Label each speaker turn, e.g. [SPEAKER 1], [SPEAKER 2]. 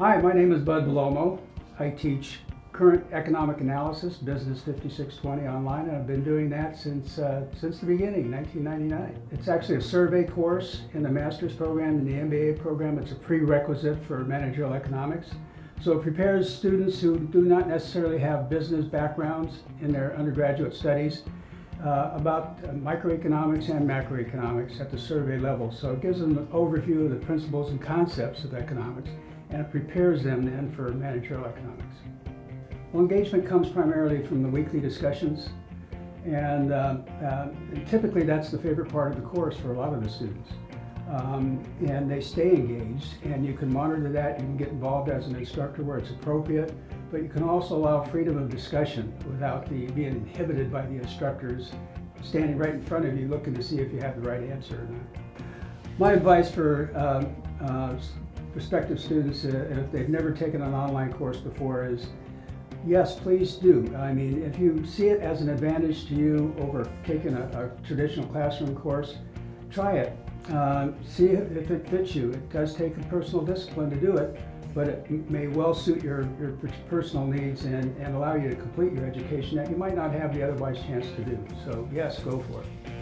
[SPEAKER 1] Hi, my name is Bud Belomo. I teach current economic analysis, Business 5620 online, and I've been doing that since, uh, since the beginning, 1999. It's actually a survey course in the master's program and the MBA program. It's a prerequisite for managerial economics. So it prepares students who do not necessarily have business backgrounds in their undergraduate studies uh, about microeconomics and macroeconomics at the survey level. So it gives them an overview of the principles and concepts of economics and it prepares them then for managerial economics. Well, engagement comes primarily from the weekly discussions and, uh, uh, typically that's the favorite part of the course for a lot of the students. Um, and they stay engaged and you can monitor that, you can get involved as an instructor where it's appropriate, but you can also allow freedom of discussion without the, being inhibited by the instructors standing right in front of you looking to see if you have the right answer or not. My advice for um, uh, prospective students, uh, if they've never taken an online course before, is yes, please do. I mean, if you see it as an advantage to you over taking a, a traditional classroom course, try it. Uh, see if it fits you. It does take a personal discipline to do it, but it may well suit your, your personal needs and, and allow you to complete your education that you might not have the otherwise chance to do. So yes, go for it.